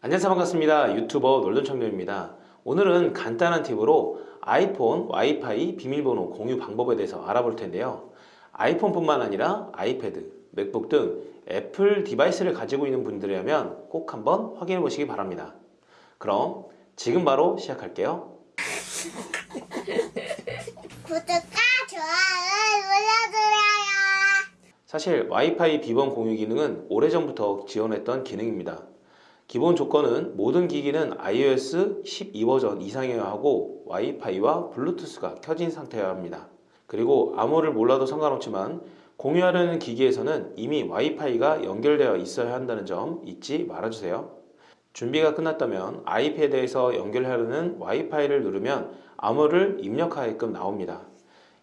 안녕하세요. 반갑습니다. 유튜버 놀던청년입니다. 오늘은 간단한 팁으로 아이폰 와이파이 비밀번호 공유 방법에 대해서 알아볼 텐데요. 아이폰 뿐만 아니라 아이패드, 맥북 등 애플 device를 가지고 있는 분들이라면 꼭 한번 확인해 보시기 바랍니다. 그럼 지금 바로 시작할게요. 구독과 좋아요 눌러주세요. 사실 와이파이 비번 공유 기능은 오래전부터 지원했던 기능입니다. 기본 조건은 모든 기기는 iOS 12 버전 이상이어야 하고 와이파이와 블루투스가 켜진 상태여야 합니다. 그리고 암호를 몰라도 상관없지만 공유하려는 기기에서는 이미 와이파이가 연결되어 있어야 한다는 점 잊지 말아주세요. 준비가 끝났다면 아이패드에서 연결하려는 와이파이를 누르면 암호를 입력하게끔 나옵니다.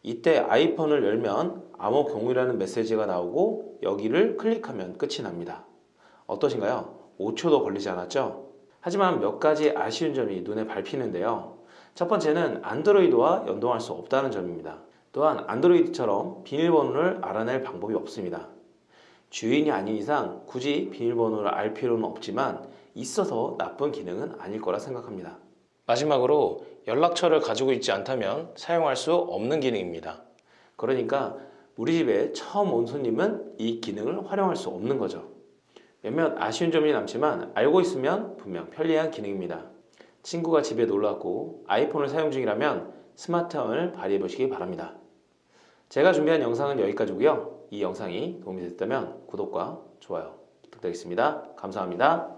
이때 아이폰을 열면 암호 공유라는 메시지가 나오고 여기를 클릭하면 끝이 납니다. 어떠신가요? 5초도 걸리지 않았죠? 하지만 몇 가지 아쉬운 점이 눈에 밟히는데요. 첫 번째는 안드로이드와 연동할 수 없다는 점입니다. 또한 안드로이드처럼 비밀번호를 알아낼 방법이 없습니다. 주인이 아닌 이상 굳이 비밀번호를 알 필요는 없지만 있어서 나쁜 기능은 아닐 거라 생각합니다. 마지막으로 연락처를 가지고 있지 않다면 사용할 수 없는 기능입니다. 그러니까 우리 집에 처음 온 손님은 이 기능을 활용할 수 없는 거죠. 몇몇 아쉬운 점이 남지만 알고 있으면 분명 편리한 기능입니다. 친구가 집에 놀러 왔고 아이폰을 사용 중이라면 스마트함을 발휘해 보시기 바랍니다. 제가 준비한 영상은 여기까지고요. 이 영상이 도움이 됐다면 구독과 좋아요 부탁드리겠습니다. 감사합니다.